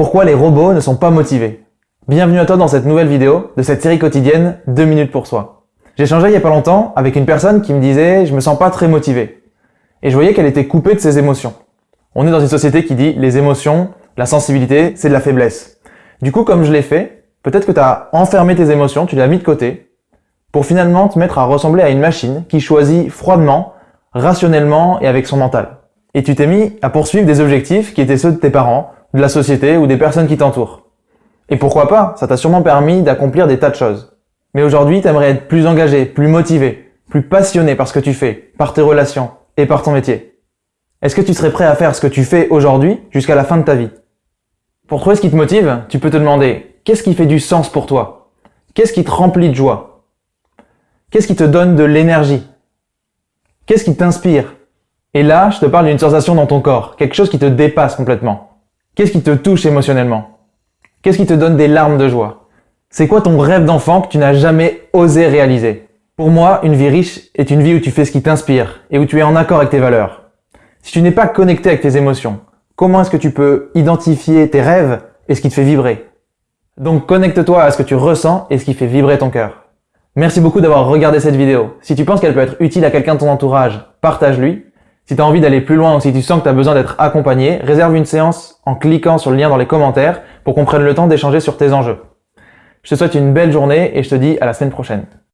Pourquoi les robots ne sont pas motivés Bienvenue à toi dans cette nouvelle vidéo de cette série quotidienne 2 minutes pour soi. J'ai échangé il y a pas longtemps avec une personne qui me disait « je me sens pas très motivé ». Et je voyais qu'elle était coupée de ses émotions. On est dans une société qui dit les émotions, la sensibilité, c'est de la faiblesse. Du coup, comme je l'ai fait, peut-être que tu as enfermé tes émotions, tu les as mis de côté, pour finalement te mettre à ressembler à une machine qui choisit froidement, rationnellement et avec son mental. Et tu t'es mis à poursuivre des objectifs qui étaient ceux de tes parents, de la société ou des personnes qui t'entourent. Et pourquoi pas, ça t'a sûrement permis d'accomplir des tas de choses. Mais aujourd'hui, tu aimerais être plus engagé, plus motivé, plus passionné par ce que tu fais, par tes relations et par ton métier. Est-ce que tu serais prêt à faire ce que tu fais aujourd'hui jusqu'à la fin de ta vie? Pour trouver ce qui te motive, tu peux te demander qu'est-ce qui fait du sens pour toi? Qu'est-ce qui te remplit de joie? Qu'est-ce qui te donne de l'énergie? Qu'est-ce qui t'inspire? Et là, je te parle d'une sensation dans ton corps, quelque chose qui te dépasse complètement. Qu'est-ce qui te touche émotionnellement? Qu'est-ce qui te donne des larmes de joie? C'est quoi ton rêve d'enfant que tu n'as jamais osé réaliser? Pour moi, une vie riche est une vie où tu fais ce qui t'inspire et où tu es en accord avec tes valeurs. Si tu n'es pas connecté avec tes émotions, comment est-ce que tu peux identifier tes rêves et ce qui te fait vibrer? Donc connecte-toi à ce que tu ressens et ce qui fait vibrer ton cœur. Merci beaucoup d'avoir regardé cette vidéo. Si tu penses qu'elle peut être utile à quelqu'un de ton entourage, partage-lui. Si tu envie d'aller plus loin ou si tu sens que tu as besoin d'être accompagné, réserve une séance en cliquant sur le lien dans les commentaires pour qu'on prenne le temps d'échanger sur tes enjeux. Je te souhaite une belle journée et je te dis à la semaine prochaine.